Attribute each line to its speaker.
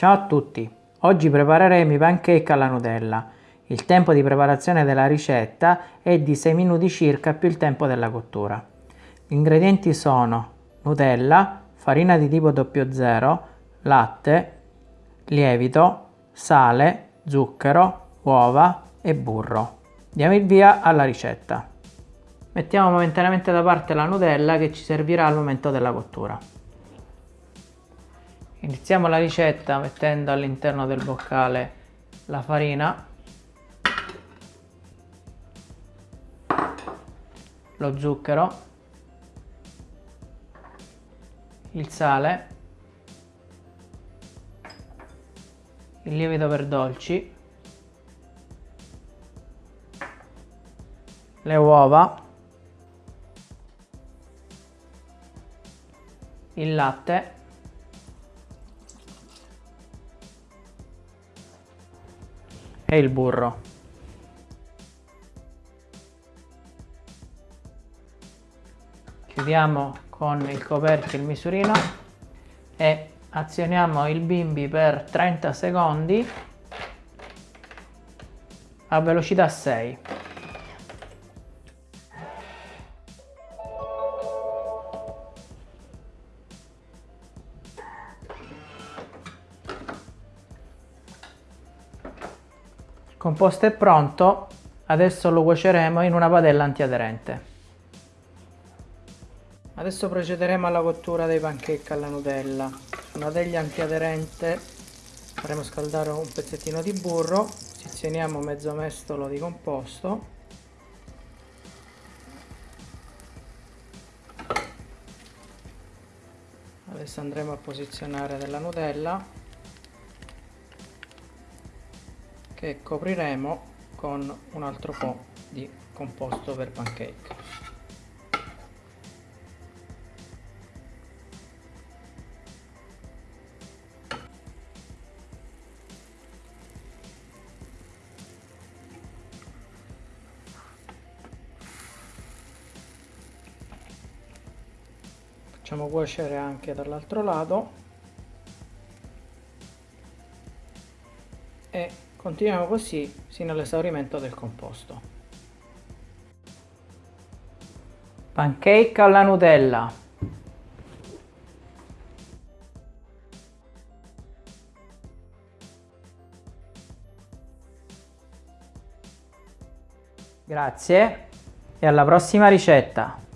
Speaker 1: Ciao a tutti! Oggi prepareremo i pancake alla Nutella. Il tempo di preparazione della ricetta è di 6 minuti circa più il tempo della cottura. Gli ingredienti sono Nutella, farina di tipo 00, latte, lievito, sale, zucchero, uova e burro. Diamo il via alla ricetta. Mettiamo momentaneamente da parte la Nutella che ci servirà al momento della cottura. Iniziamo la ricetta mettendo all'interno del boccale la farina, lo zucchero, il sale, il lievito per dolci, le uova, il latte e il burro. Chiudiamo con il coperchio il misurino e azioniamo il bimbi per 30 secondi a velocità 6. Composto è pronto, adesso lo cuoceremo in una padella antiaderente. Adesso procederemo alla cottura dei pancake alla Nutella. Su una teglia antiaderente faremo scaldare un pezzettino di burro, sezioniamo mezzo mestolo di composto adesso andremo a posizionare della Nutella che copriremo con un altro po' di composto per pancake. Facciamo cuocere anche dall'altro lato e Continuiamo così fino all'esaurimento del composto. Pancake alla Nutella. Grazie e alla prossima ricetta!